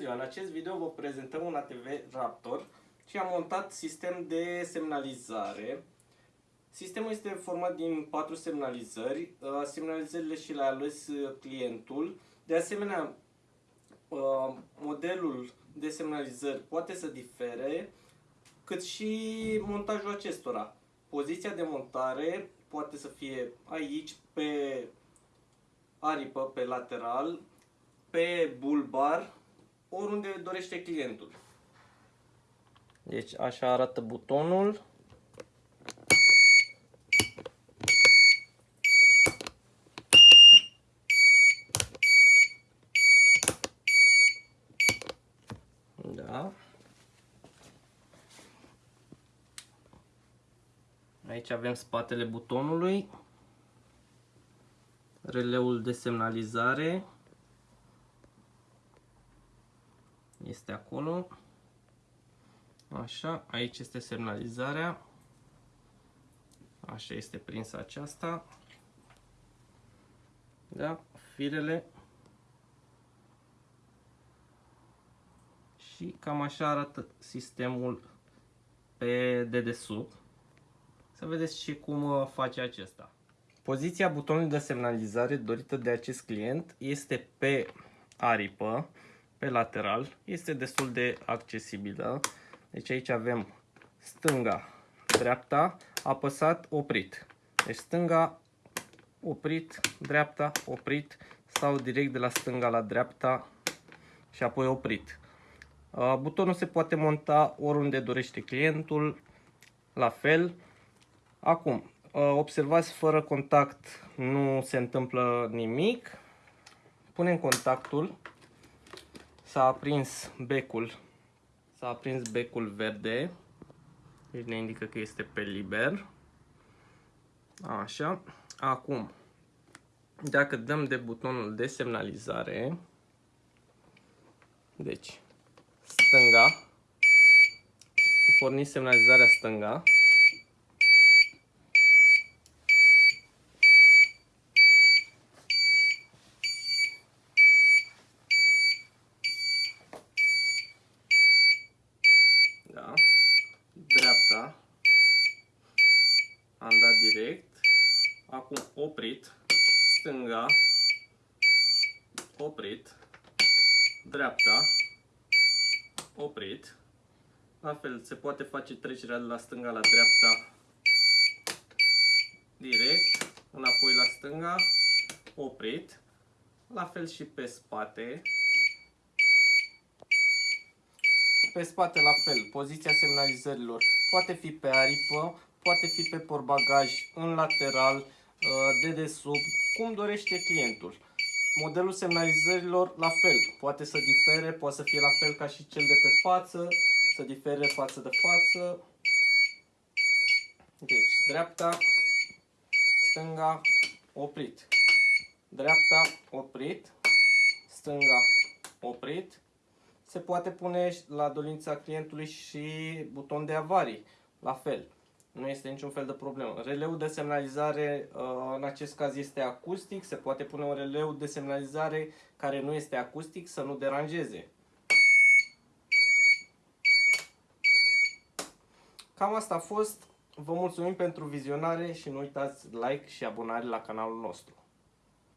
ziua! În acest video vă prezentăm un ATV Raptor și am montat sistem de semnalizare. Sistemul este format din patru semnalizări. Uh, semnalizările și le-a ales uh, clientul. De asemenea, uh, modelul de semnalizări poate să difere, cât și montajul acestora. Poziția de montare poate să fie aici, pe aripă, pe lateral, pe bulbar, oriunde dorește clientul. Deci așa arată butonul. Da. Aici avem spatele butonului, releul de semnalizare, este acolo. Așa, aici este semnalizarea. Așa este prinsă aceasta. Da, firele. Și cam așa arată sistemul pe dedesubt. Să vedeți și cum uh, face acesta. Poziția butonului de semnalizare dorită de acest client este pe aripă pe lateral. Este destul de accesibilă. Deci aici avem stânga, dreapta, apăsat, oprit. Deci stânga, oprit, dreapta, oprit sau direct de la stânga la dreapta și apoi oprit. Butonul se poate monta oriunde dorește clientul, la fel. Acum, observați, fără contact nu se întâmplă nimic. Punem contactul S-a aprins becul, s-a aprins becul verde, deci ne indică că este pe liber. Așa, acum, dacă dăm de butonul de semnalizare, deci, stânga, porni semnalizarea stânga, Da. Dreapta. Am dat direct. Acum oprit. Stânga. Oprit. Dreapta. Oprit. La fel, se poate face trecerea de la stânga la dreapta direct, înapoi la stânga, oprit. La fel și pe spate. Pe spate la fel, poziția semnalizărilor poate fi pe aripă, poate fi pe porbagaj, în lateral, uh, de desubt, cum dorește clientul. Modelul semnalizărilor la fel, poate să difere, poate să fie la fel ca și cel de pe față, să difere față de față. Deci, dreapta, stânga, oprit. Dreapta, oprit. Stânga, oprit se poate pune la dorința clientului și buton de avarii, la fel. Nu este niciun fel de problemă. Releul de semnalizare uh, în acest caz este acustic, se poate pune un releu de semnalizare care nu este acustic să nu deranjeze. Cam asta a fost. Vă mulțumim pentru vizionare și nu uitați like și abonare la canalul nostru.